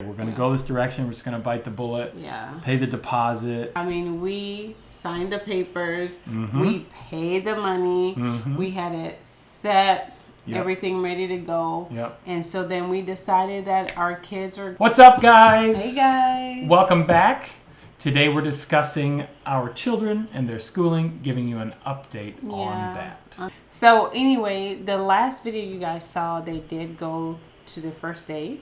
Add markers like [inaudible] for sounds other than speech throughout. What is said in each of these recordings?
We're going to go this direction. We're just going to bite the bullet, Yeah. pay the deposit. I mean, we signed the papers, Mhm. we paid the money, Mhm. we had it set, Yep. everything ready to go. Yep. And so then we decided that our kids are. What's up, guys? Hey, guys. Welcome back. Today we're discussing our children and their schooling, giving you an update on that. So, anyway, the last video you guys saw, they did go to the first day.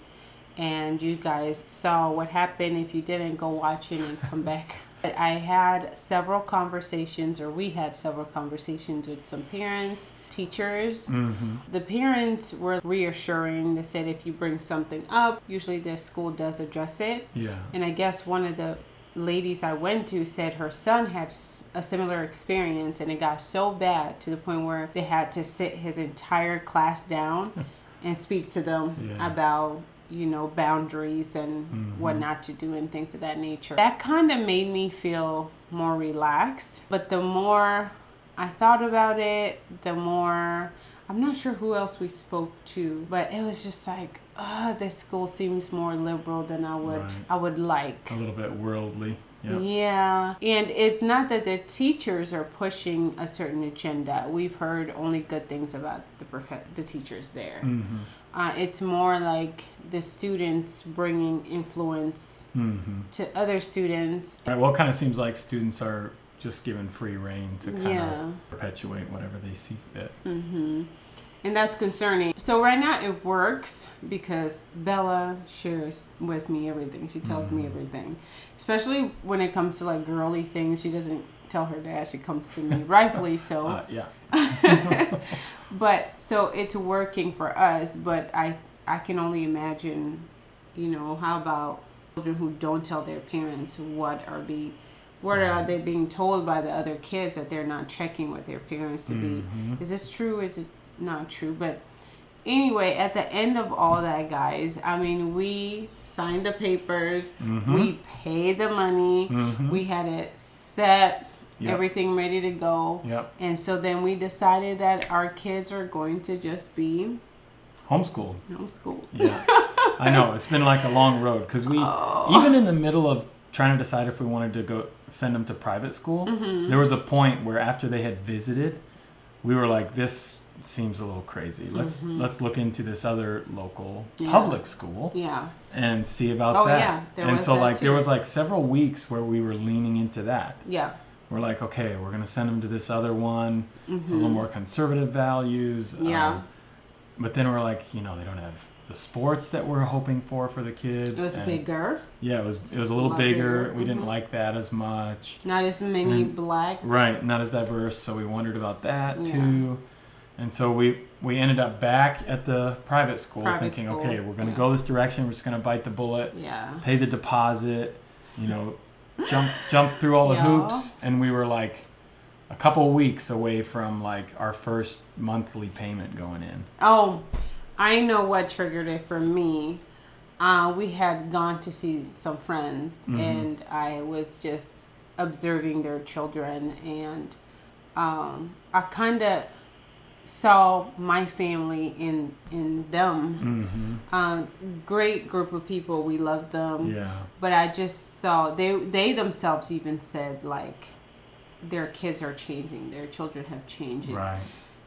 And you guys saw what happened. If you didn't, go watch it and come back. But I had several conversations, or we had several conversations with some parents, teachers. Mm-hmm. The parents were reassuring. They said if you bring something up, usually the school does address it. Yeah. And I guess one of the ladies I went to said her son had a similar experience and it got so bad to the point where they had to sit his entire class down [laughs] and speak to them Yeah. about you know boundaries and Mhm. what not to do and things of that nature that kind of made me feel more relaxed but the more i thought about it the more i'm not sure who else we spoke to but it was just like uh this school seems more liberal than i would Right. i would like A little bit worldly. Yep. yeah, and it's not that the teachers are pushing a certain agenda. We've heard only good things about the prof- the teachers there. Mm-hmm. Uh, it's more like the students bringing influence Mm-hmm. to other students. Right, well, it kind of seems like students are just given free reign to kind Yeah. of perpetuate whatever they see fit. hmm And that's concerning. So right now it works because Bella shares with me everything. She tells me Mhm. everything, especially when it comes to like girly things. She doesn't tell her dad. She comes to me, rightfully [laughs] so. Uh, yeah. [laughs] but so it's working for us but i i can only imagine you know how about children who don't tell their parents what are be what are they being told by the other kids that they're not checking with their parents to be is this true is it not true but anyway at the end of all that guys i mean we signed the papers Mhm. we paid the money Mhm. we had it set Yep. everything ready to go Yep. and so then we decided that our kids are going to just be Homeschooled. homeschooled. Yeah. [laughs] I know. It's been like a long road because we, Oh. even in the middle of trying to decide if we wanted to go send them to private school, Mm-hmm. there was a point where after they had visited, we were like, this seems a little crazy. Let's Mhm. let's look into this other local Yeah. public school Yeah. and see about Oh, that. yeah, there and was so that like there was like several weeks where we were leaning into that. Yeah. We're like, okay, we're gonna send them to this other one. It's a little Mhm. more conservative values. Yeah. um, but then we're like, you know, they don't have the sports that we're hoping for for the kids. It was and- bigger, Yeah, it was. It was a little bigger. bigger, We didn't mhm. like that as much. not as many And- black. Right, not as diverse. So we wondered about that Yeah. too. And so we we ended up back at the private school, Private thinking, school, okay, we're gonna yeah. go this direction. We're just gonna bite the bullet, Yeah. pay the deposit, you know, jump jump through all the [laughs] Yeah. hoops, and we were like a couple weeks away from like our first monthly payment going in. Oh, I know what triggered it for me. Uh, we had gone to see some friends, Mhm. and I was just observing their children, and um, I kind of saw my family in in them. Mm-hmm. Um, great group of people. We love them. Yeah. But I just saw they they themselves even said like their kids are changing. Their children have changed. Right.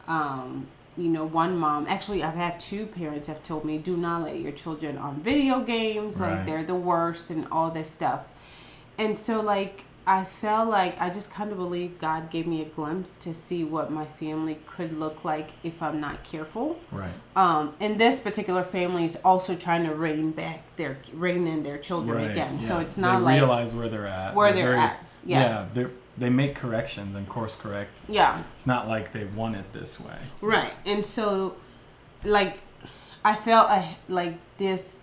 Um, you know, one mom actually I've had two parents have told me do not let your children on video games. Right. Like they're the worst and all this stuff. And so like I felt like I just kind of believe God gave me a glimpse to see what my family could look like if I'm not careful. Right. Um, and this particular family is also trying to rein back their rein in their children Right. again. So it's not they like realize where they're at. where they're very- at. Yeah. they they make corrections and course correct. yeah. It's not like they want it this way. Right. And so, like, I felt a, like this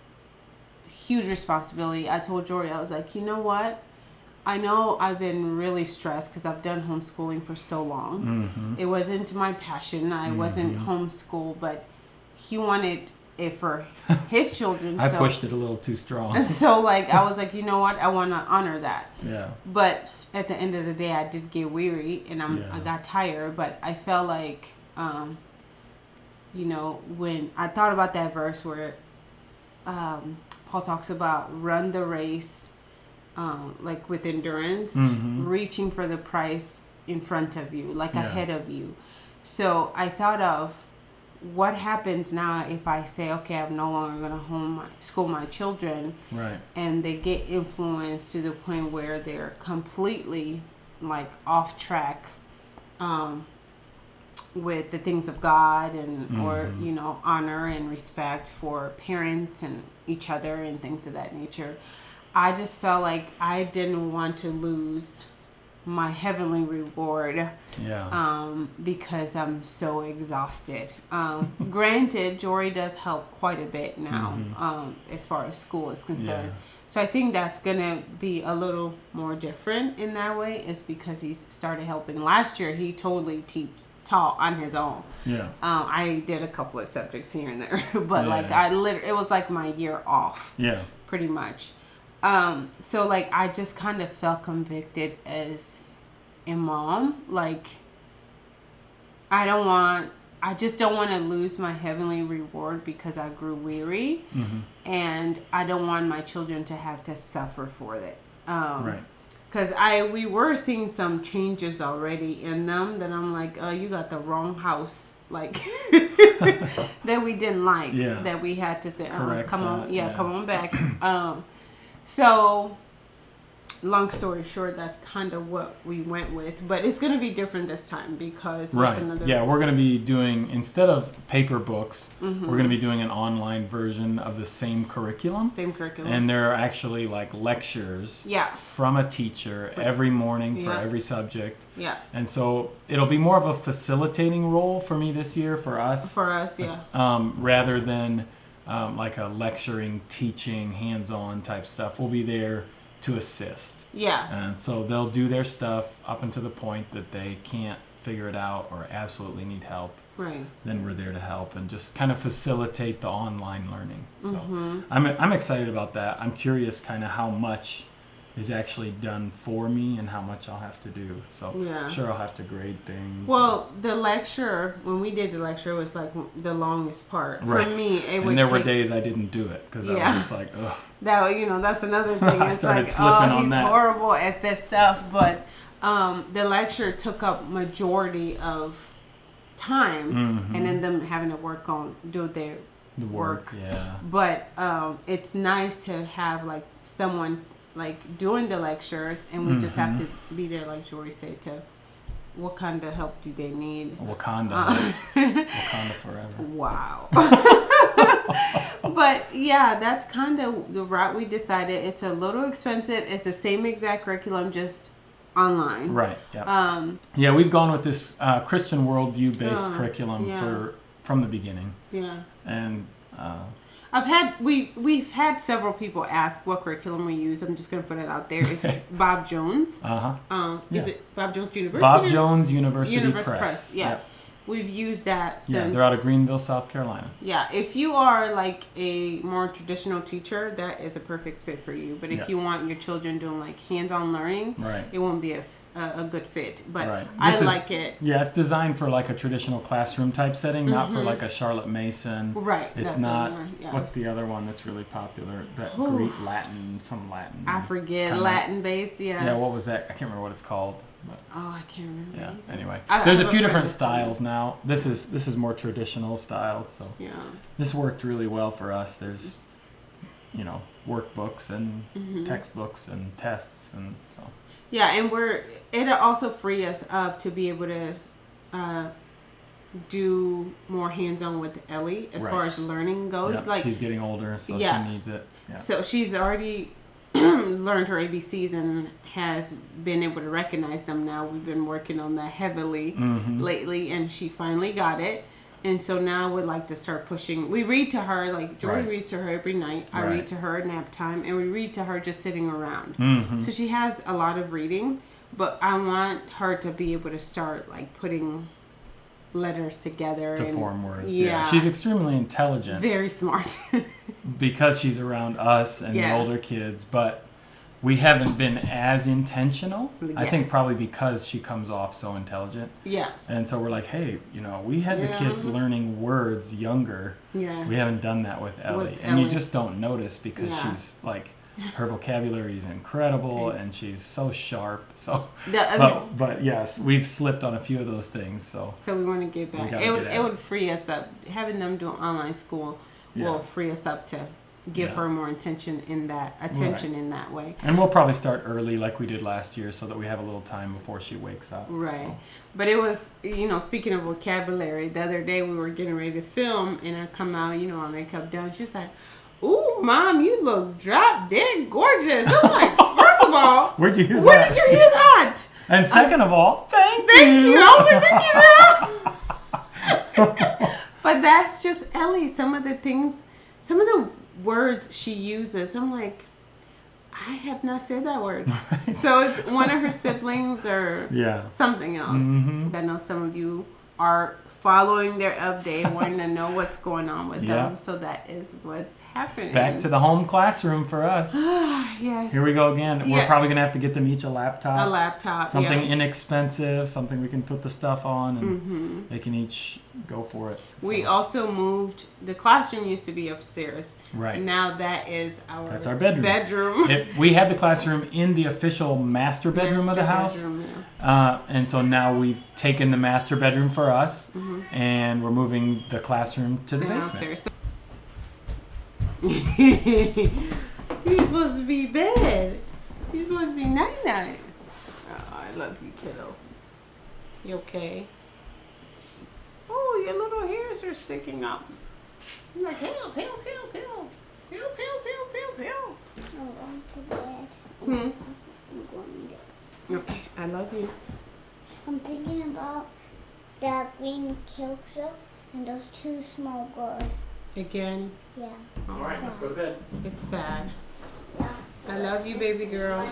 huge responsibility. I told Jory, I was like, you know what? I know I've been really stressed because I've done homeschooling for so long. Mm-hmm. It wasn't my passion. I wasn't Mhm. homeschool, but he wanted it for [laughs] his children. I so, pushed it a little too strong. And [laughs] so, like, I was like, you know what? I want to honor that. yeah. But at the end of the day, I did get weary and I'm, I got tired. But I felt like, um, you know, when I thought about that verse where um, Paul talks about run the race, um, like with endurance, Mhm. reaching for the prize in front of you, like Yeah. ahead of you. So I thought of what happens now if I say, okay, I'm no longer going to home my, school my children, Right. and they get influenced to the point where they're completely like off track um, with the things of God and or Mhm. you know honor and respect for parents and each other and things of that nature. I just felt like I didn't want to lose my heavenly reward Yeah. um, because I'm so exhausted. Um, [laughs] granted, Jory does help quite a bit now Mhm. um, as far as school is concerned. Yeah. So I think that's gonna be a little more different in that way, is because he's started helping. Last year, he totally te- taught on his own. yeah. Um, I did a couple of subjects here and there, [laughs] but like Yeah. I literally, it was like my year off Yeah. pretty much. Um, so like I just kind of felt convicted as a mom. Like I don't want I just don't want to lose my heavenly reward because I grew weary hmm and I don't want my children to have to suffer for it. Um, Right. Cause I we were seeing some changes already in them that I'm like, oh, you got the wrong house, like [laughs] [laughs] that we didn't like. Yeah. That we had to say, oh, come on, yeah, yeah. come on back. [clears throat] um, so, long story short, that's kind of what we went with, but it's gonna be different this time because what's Right. another? Yeah, we're going to be doing instead of paper books, Mhm. we're going to be doing an online version of the same curriculum, same curriculum. and there are actually like lectures yeah, from a teacher every morning for Yeah. every subject. yeah, And so it'll be more of a facilitating role for me this year for us, for us, yeah, um, rather than um, like a lecturing, teaching, hands-on type stuff. We'll be there to assist. yeah, And so they'll do their stuff up until the point that they can't figure it out or absolutely need help. right. Then we're there to help and just kind of facilitate the online learning. So Mm-hmm. I'm, I'm excited about that. I'm curious kind of how much is actually done for me and how much I'll have to do. So Yeah. sure I'll have to grade things. Well, the lecture when we did the lecture was like the longest part Right. for me. It would and there were days I didn't do it because I was just like, ugh. [laughs] that. You know, that's another [laughs] thing. I It's started like, slipping oh, on he's that. horrible at this stuff. But um, the lecture took up majority of time, Mhm. and then them having to work on do their the work, yeah. but um, it's nice to have like someone like doing the lectures and we just have to be there like jory said to what kind of help do they need Wakanda, Uh, Wakanda forever. wow [laughs] [laughs] but yeah that's kind of the route we decided it's a little expensive it's the same exact curriculum just online Right. Yeah. um yeah, we've gone with this uh, Christian worldview based Uh, curriculum yeah. for from the beginning, yeah and uh, I've had we we've had several people ask what curriculum we use. I'm just gonna put it out there. It's [laughs] Bob Jones. uh huh. Um, is it Bob Jones University? Bob Jones University Universe Press. Press. Yeah. We've used that since. Yeah, they're out of Greenville, South Carolina. Yeah, if you are like a more traditional teacher, that is a perfect fit for you. But if Yeah. you want your children doing like hands-on learning, Right. it won't be a, a, a good fit. But Right. I is- like it. Yeah, it's designed for like a traditional classroom type setting, not for like a Charlotte Mason. Right. It's Mm-hmm. not. one, yeah. What's the other one that's really popular? That Ooh. Greek Latin, some Latin. I forget kinda- Latin based. Yeah. Yeah, what was that? I can't remember what it's called. But oh, I can't remember. yeah. either. Anyway, I- I there's a few different styles now. This is this is more traditional styles. So Yeah. this worked really well for us. There's, you know, workbooks and Mhm. textbooks and tests and so. Yeah, and we're it'll also free us up to be able to uh, do more hands-on with Ellie as far as learning goes. Yep, like she's getting older, so Yeah. she needs it. Yeah. so, she's already [clears throat] learned her ABCs and has been able to recognize them. Now we've been working on that heavily hmm lately, and she finally got it. And so now we'd like to start pushing. We read to her like Jory Right. reads to her every night. I Right. read to her at nap time, and we read to her just sitting around. hmm So she has a lot of reading, but I want her to be able to start like putting letters together to and form words. Yeah. yeah. she's extremely intelligent very smart. [laughs] because she's around us and Yeah. the older kids. But we haven't been as intentional. I think probably because she comes off so intelligent. Yeah. And so we're like, hey, you know, we had the kids learning words younger. Yeah. We haven't done that with Ellie. With and you just don't notice because Yeah. she's like, her vocabulary is incredible and she's so sharp. [laughs] So, The other, but, but yes, we've slipped on a few of those things. So, so we want to get back. It would it it. would free us up. Having them do online school Yeah. will free us up to give Yeah. her more attention in that attention in that way. and we'll probably start early like we did last year so that we have a little time before she wakes up. Right. So, But it was, you know, speaking of vocabulary, the other day we were getting ready to film and I come out, you know, my makeup done. She's like, Ooh, mom, you look drop dead gorgeous. I'm like, [laughs] first of all, where'd you hear where that? did you hear that? And second of all, thank, Thank you. you. I was like, thank you, [laughs] [laughs] but that's just Ellie. Some of the things, some of the words she uses, I'm like, I have not said that word. [laughs] So it's one of her siblings or Yeah. something else. Mhm. I know some of you are following their update, [laughs] wanting to know what's going on with Yeah. them. So that is what's happening. Back to the home classroom for us. [sighs] yes. Here we go again. We're probably gonna have to get them each a laptop. A laptop. something yeah. inexpensive, something we can put the stuff on, and Mm-hmm. they can each go for it. We So, also moved. The classroom used to be upstairs. right. Now that is our That's our bedroom. Bedroom. It, we had the classroom in the official master bedroom of the house, bedroom, uh, and so now we've taken the master bedroom for us, Mm-hmm. and we're moving the classroom to the yeah. basement. [laughs] You're supposed to be bed. You're supposed to be night night. Oh, I love you, kiddo. You okay? Oh, your little hairs are sticking up. You're like, help, help, help, help. Help, help, help, help, help. I'm going to bed. Hmm. I'm going to. Okay, I love you. I'm thinking about that green kilter and those two small girls. Again, Yeah. All right, let's go to bed. it's sad. Yeah. I love you, baby girl.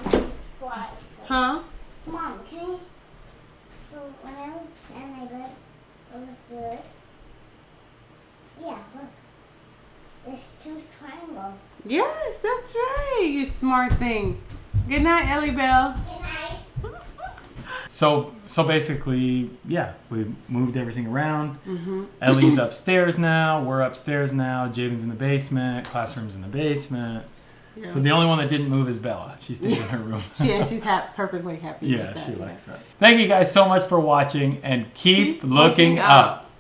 Huh? Mom, can you? So when I was in my bed, I look this. Yeah, look. There's two triangles. Yes, that's right. You smart thing. Good night, Ellie Bell. Good night. [laughs] So, so basically, yeah, we moved everything around. Mm-hmm. Ellie's [clears throat] upstairs now. We're upstairs now. Javen's in the basement. Classroom's in the basement. So the only one that didn't move is Bella. She stayed in her room. she and she's ha- perfectly happy. yeah, she likes that. Thank you guys so much for watching and keep, Keep looking looking up. up.